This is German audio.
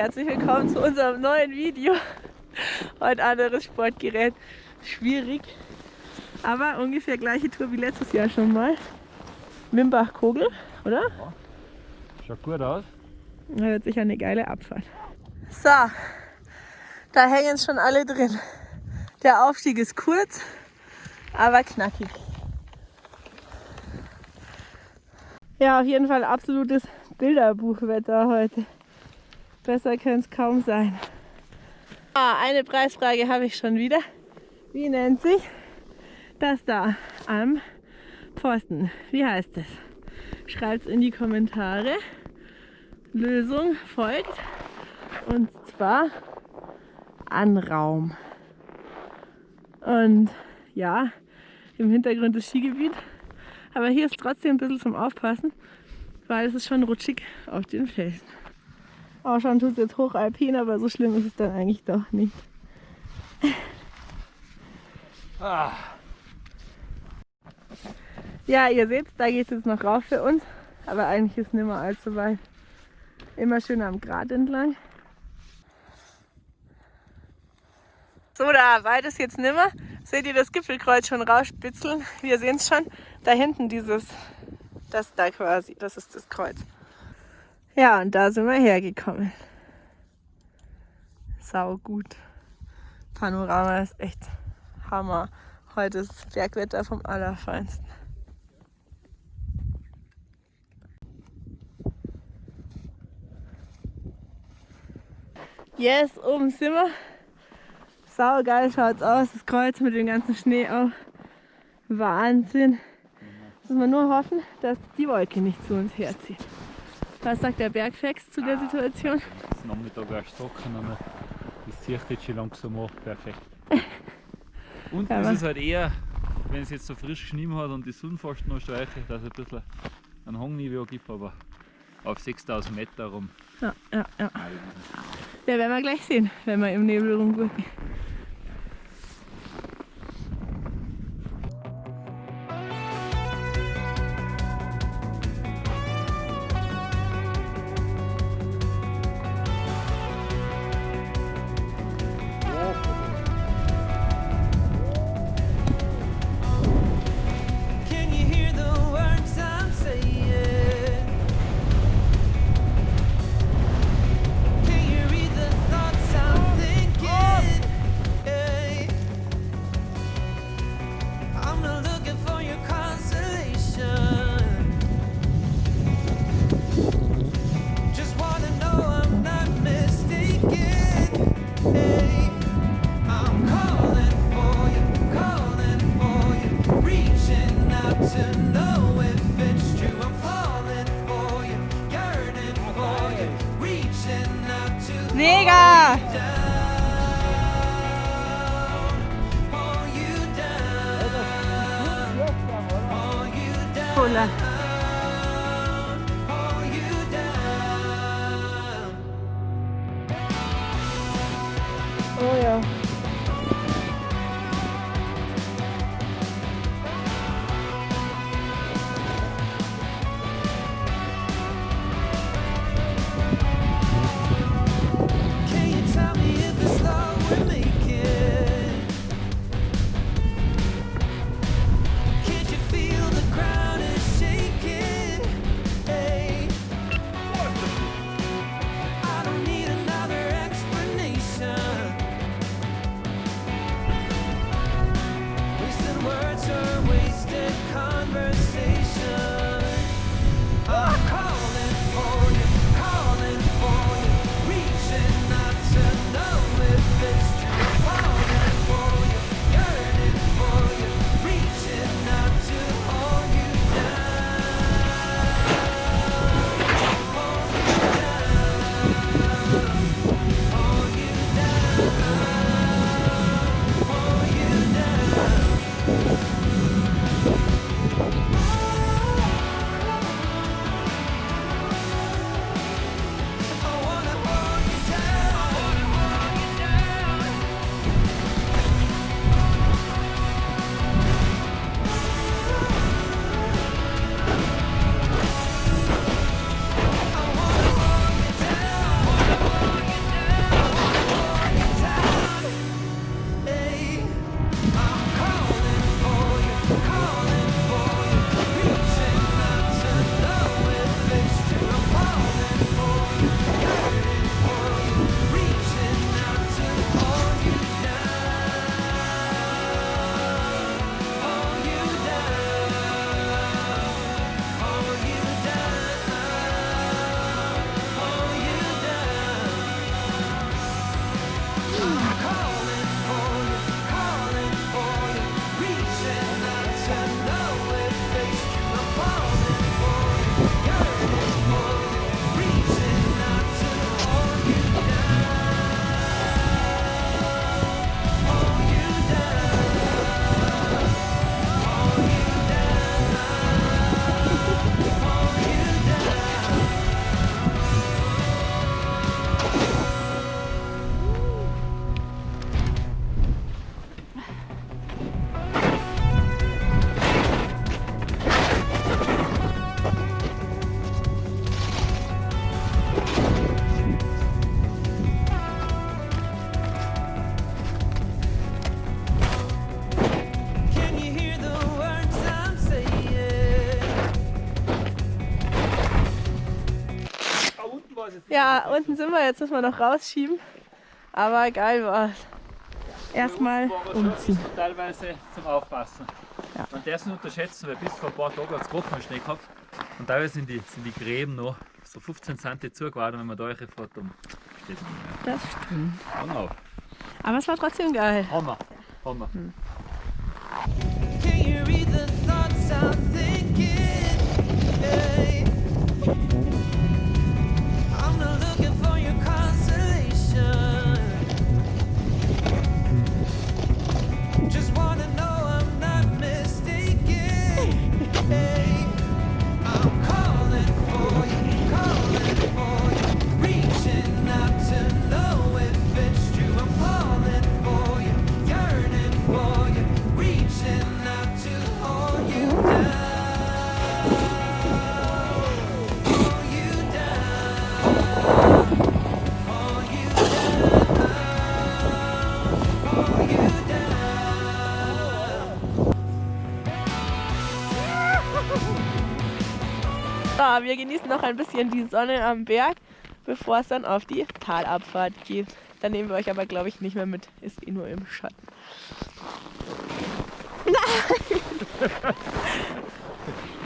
herzlich willkommen zu unserem neuen Video. Heute anderes Sportgerät. Schwierig, aber ungefähr gleiche Tour wie letztes Jahr schon mal. Mimbach-Kogel, oder? Ja. Schaut gut aus. Da wird sicher eine geile Abfahrt. So, da hängen schon alle drin. Der Aufstieg ist kurz, aber knackig. Ja, auf jeden Fall absolutes Bilderbuchwetter heute. Besser könnte es kaum sein. Ah, eine Preisfrage habe ich schon wieder. Wie nennt sich das da am Pfosten? Wie heißt es? Schreibt es in die Kommentare. Lösung folgt. Und zwar Anraum. Und ja, im Hintergrund das Skigebiet. Aber hier ist trotzdem ein bisschen zum Aufpassen, weil es ist schon rutschig auf den Felsen. Ausschauen tut es jetzt hochalpin, aber so schlimm ist es dann eigentlich doch nicht. Ah. Ja, ihr seht, da geht es jetzt noch rauf für uns, aber eigentlich ist es nicht mehr allzu weit. Immer schön am Grat entlang. So, da weit ist jetzt nimmer. Seht ihr das Gipfelkreuz schon rausspitzeln? Wir sehen es schon. Da hinten dieses, das da quasi, das ist das Kreuz. Ja, und da sind wir hergekommen. Sau gut. Panorama ist echt Hammer. Heute ist Bergwetter vom Allerfeinsten. Yes, oben sind wir. Sau geil schaut's aus, das Kreuz mit dem ganzen Schnee auch. Wahnsinn. Jetzt müssen wir nur hoffen, dass die Wolke nicht zu uns herzieht. Was sagt der Bergfex zu der Situation? Es ist Nachmittag erst trocken, aber das zieht jetzt schon langsam ab. Perfekt. Und ja, es ist halt eher, wenn es jetzt so frisch geschnien hat und die Sonne fast noch streiche, dass es ein bisschen ein Hangniveau gibt, aber auf 6000 Meter rum. Ja, ja, ja. Ja, werden wir gleich sehen, wenn wir im Nebel rumgehen. Oh yeah. Ja, unten sind wir, jetzt müssen wir noch rausschieben. Aber geil war's. Erstmal umziehen. Teilweise zum Aufpassen. Ja. Es nicht unterschätzen, weil bis vor ein paar Tagen hat es gerade mal Schnee gehabt. Und teilweise sind die, sind die Gräben noch so 15 cm zugeworden, wenn man da fährt, dann steht mehr. Das stimmt. Genau. Aber es war trotzdem geil. Hammer. Hammer. Can Wir genießen noch ein bisschen die Sonne am Berg, bevor es dann auf die Talabfahrt geht. Dann nehmen wir euch aber, glaube ich, nicht mehr mit. Ist eh nur im Schatten.